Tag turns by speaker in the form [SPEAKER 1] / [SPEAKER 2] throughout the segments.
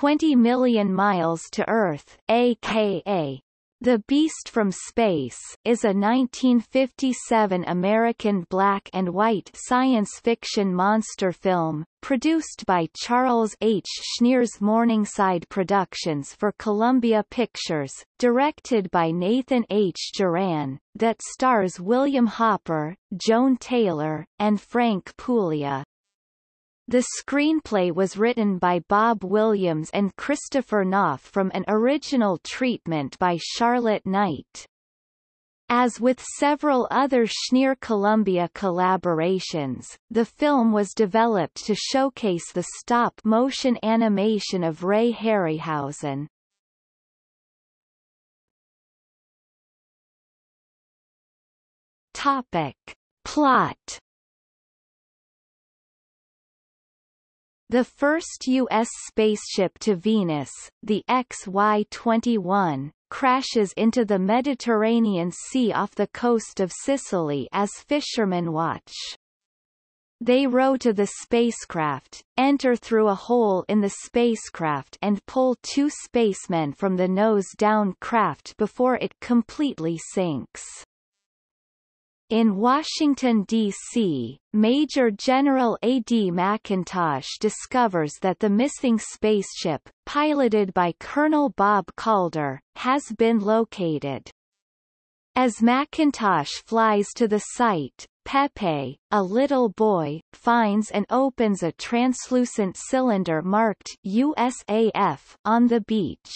[SPEAKER 1] 20 million miles to Earth, aka the Beast from Space is a 1957 American black and white science fiction monster film, produced by Charles H. Schneer's Morningside Productions for Columbia Pictures, directed by Nathan H. Juran, that stars William Hopper, Joan Taylor, and Frank Puglia. The screenplay was written by Bob Williams and Christopher Knopf from an original treatment by Charlotte Knight. As with several other Schneer Columbia collaborations, the film was developed to showcase the stop-motion animation of Ray Harryhausen. Topic. Plot The first U.S. spaceship to Venus, the XY-21, crashes into the Mediterranean Sea off the coast of Sicily as fishermen watch. They row to the spacecraft, enter through a hole in the spacecraft and pull two spacemen from the nose-down craft before it completely sinks. In Washington, D.C., Major General A.D. McIntosh discovers that the missing spaceship, piloted by Colonel Bob Calder, has been located. As McIntosh flies to the site, Pepe, a little boy, finds and opens a translucent cylinder marked USAF on the beach.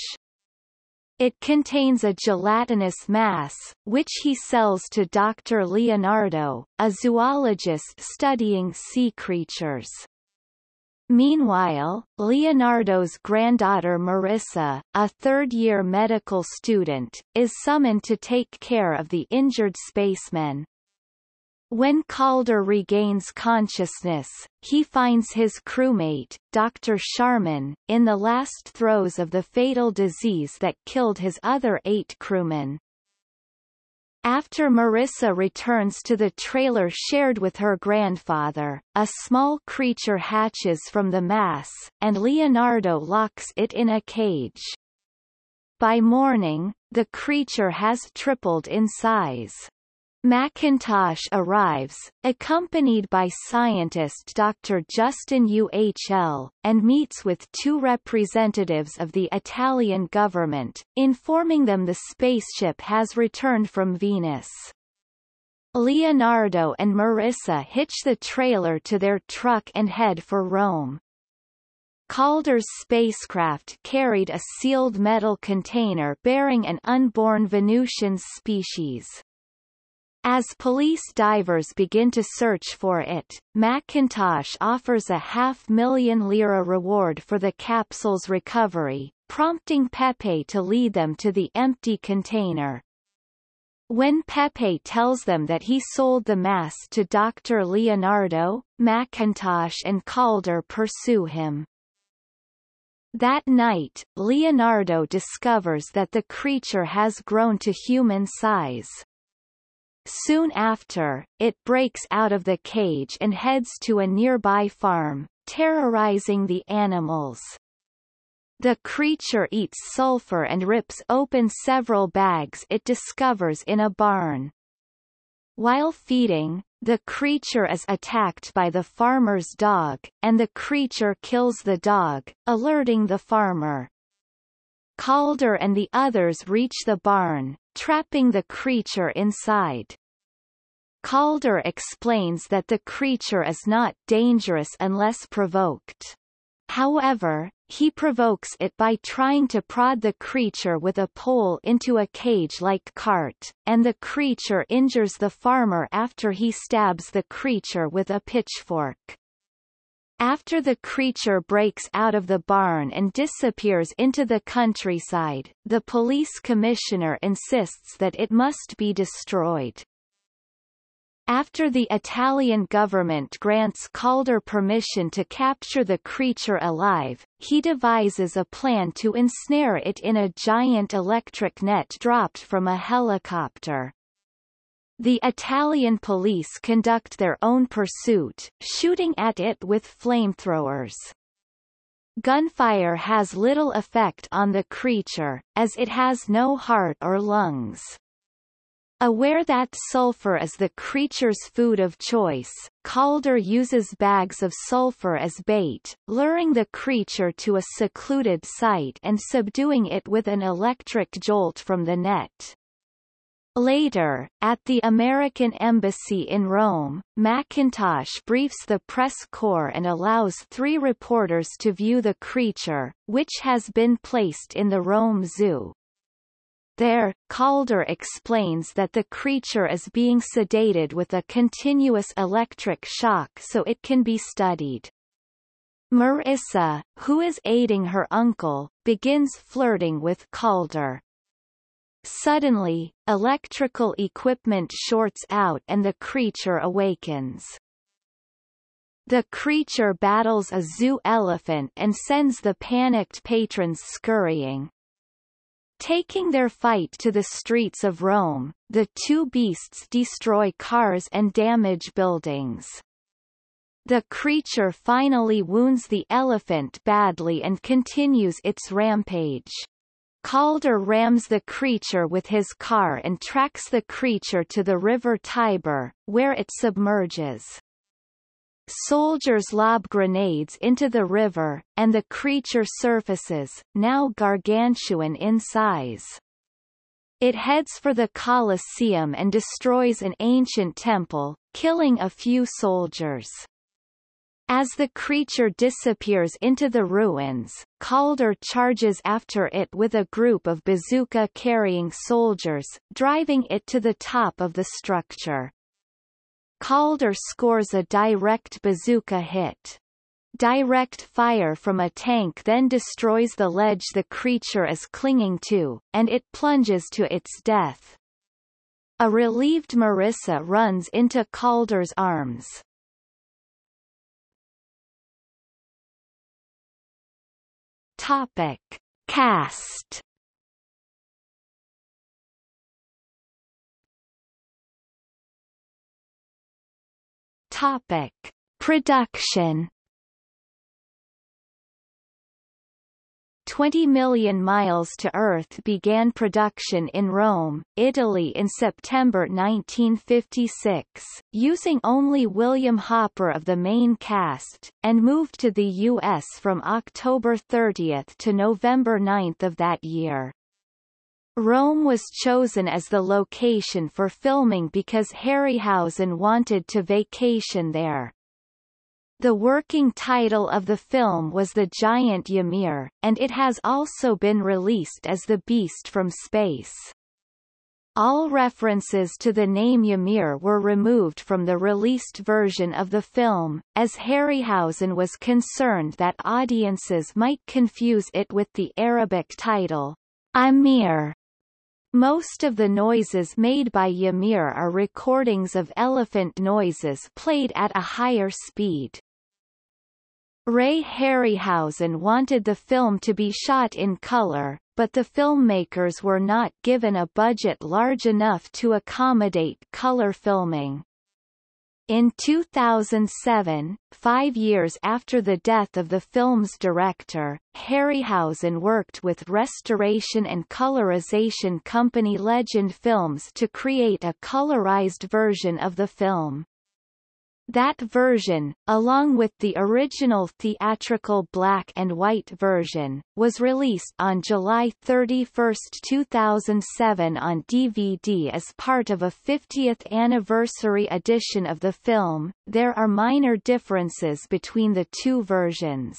[SPEAKER 1] It contains a gelatinous mass, which he sells to Dr. Leonardo, a zoologist studying sea creatures. Meanwhile, Leonardo's granddaughter Marissa, a third-year medical student, is summoned to take care of the injured spacemen. When Calder regains consciousness, he finds his crewmate, Dr. Sharman, in the last throes of the fatal disease that killed his other eight crewmen. After Marissa returns to the trailer shared with her grandfather, a small creature hatches from the mass, and Leonardo locks it in a cage. By morning, the creature has tripled in size. McIntosh arrives, accompanied by scientist Dr. Judson UHL, and meets with two representatives of the Italian government, informing them the spaceship has returned from Venus. Leonardo and Marissa hitch the trailer to their truck and head for Rome. Calder's spacecraft carried a sealed metal container bearing an unborn Venusian species. As police divers begin to search for it, McIntosh offers a half-million lira reward for the capsule's recovery, prompting Pepe to lead them to the empty container. When Pepe tells them that he sold the mass to Dr. Leonardo, McIntosh and Calder pursue him. That night, Leonardo discovers that the creature has grown to human size. Soon after, it breaks out of the cage and heads to a nearby farm, terrorizing the animals. The creature eats sulfur and rips open several bags it discovers in a barn. While feeding, the creature is attacked by the farmer's dog, and the creature kills the dog, alerting the farmer. Calder and the others reach the barn, trapping the creature inside. Calder explains that the creature is not dangerous unless provoked. However, he provokes it by trying to prod the creature with a pole into a cage-like cart, and the creature injures the farmer after he stabs the creature with a pitchfork. After the creature breaks out of the barn and disappears into the countryside, the police commissioner insists that it must be destroyed. After the Italian government grants Calder permission to capture the creature alive, he devises a plan to ensnare it in a giant electric net dropped from a helicopter. The Italian police conduct their own pursuit, shooting at it with flamethrowers. gunfire has little effect on the creature, as it has no heart or lungs. Aware that sulfur is the creature's food of choice, Calder uses bags of sulfur as bait, luring the creature to a secluded site and subduing it with an electric jolt from the net. Later, at the American Embassy in Rome, McIntosh briefs the press corps and allows three reporters to view the creature, which has been placed in the Rome Zoo. There, Calder explains that the creature is being sedated with a continuous electric shock so it can be studied. Marissa, who is aiding her uncle, begins flirting with Calder. Suddenly, electrical equipment shorts out and the creature awakens. The creature battles a zoo elephant and sends the panicked patrons scurrying. Taking their fight to the streets of Rome, the two beasts destroy cars and damage buildings. The creature finally wounds the elephant badly and continues its rampage. Calder rams the creature with his car and tracks the creature to the river Tiber, where it submerges. Soldiers lob grenades into the river, and the creature surfaces, now gargantuan in size. It heads for the Colosseum and destroys an ancient temple, killing a few soldiers. As the creature disappears into the ruins, Calder charges after it with a group of bazooka-carrying soldiers, driving it to the top of the structure. Calder scores a direct bazooka hit. Direct fire from a tank then destroys the ledge the creature is clinging to, and it plunges to its death. A relieved Marissa runs into Calder's arms. Topic. Cast Topic. Production 20 Million Miles to Earth began production in Rome, Italy in September 1956, using only William Hopper of the main cast, and moved to the U.S. from October 30 to November 9 of that year. Rome was chosen as the location for filming because Harryhausen wanted to vacation there. The working title of the film was The Giant Ymir, and it has also been released as The Beast from Space. All references to the name Ymir were removed from the released version of the film, as Harryhausen was concerned that audiences might confuse it with the Arabic title, Amir. Most of the noises made by Ymir are recordings of elephant noises played at a higher speed. Ray Harryhausen wanted the film to be shot in color, but the filmmakers were not given a budget large enough to accommodate color filming. In 2007, five years after the death of the film's director, Harryhausen worked with restoration and colorization company Legend Films to create a colorized version of the film. That version, along with the original theatrical black and white version, was released on July 31, 2007 on DVD as part of a 50th anniversary edition of the film. There are minor differences between the two versions.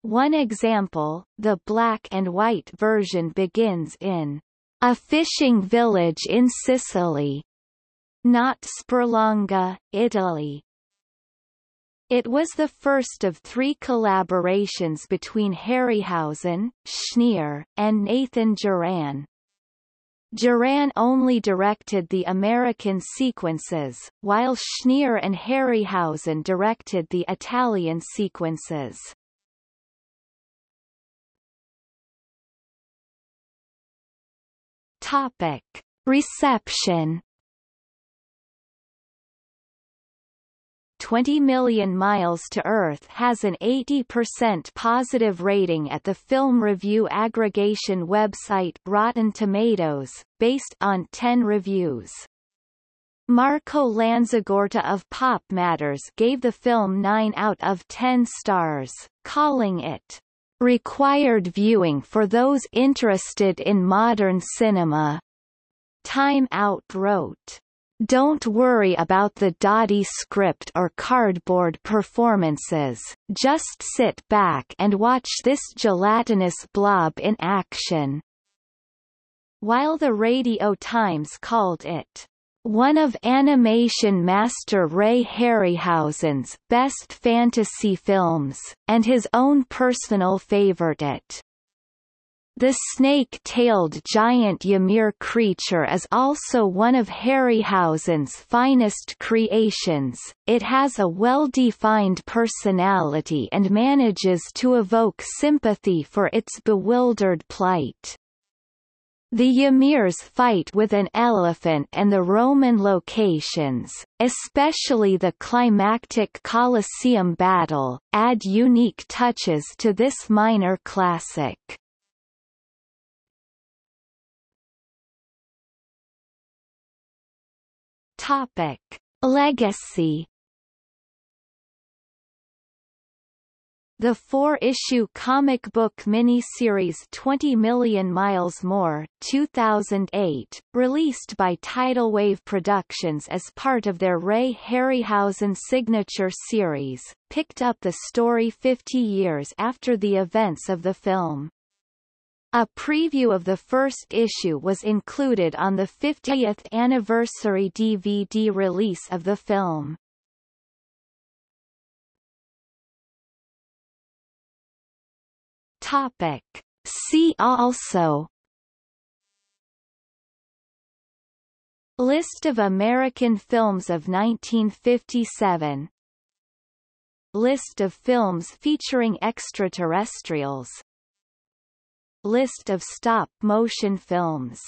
[SPEAKER 1] One example, the black and white version begins in a fishing village in Sicily, not Sperlonga, Italy. It was the first of three collaborations between Harryhausen, Schneer, and Nathan Juran. Juran only directed the American sequences, while Schneer and Harryhausen directed the Italian sequences. Topic. Reception 20 Million Miles to Earth has an 80% positive rating at the film review aggregation website Rotten Tomatoes, based on 10 reviews. Marco Lanzagorta of Pop Matters gave the film 9 out of 10 stars, calling it required viewing for those interested in modern cinema. Time Out wrote, don't worry about the dotty script or cardboard performances, just sit back and watch this gelatinous blob in action. While the Radio Times called it one of animation master Ray Harryhausen's best fantasy films, and his own personal favorite. The snake-tailed giant Ymir creature is also one of Harryhausen's finest creations, it has a well-defined personality and manages to evoke sympathy for its bewildered plight. The Ymirs fight with an elephant and the Roman locations, especially the climactic Colosseum battle, add unique touches to this minor classic. Topic. Legacy The four-issue comic book miniseries 20 Million Miles More 2008, released by Tidal Wave Productions as part of their Ray Harryhausen signature series, picked up the story 50 years after the events of the film. A preview of the first issue was included on the 50th anniversary DVD release of the film. Topic. See also List of American films of 1957 List of films featuring extraterrestrials List of stop-motion films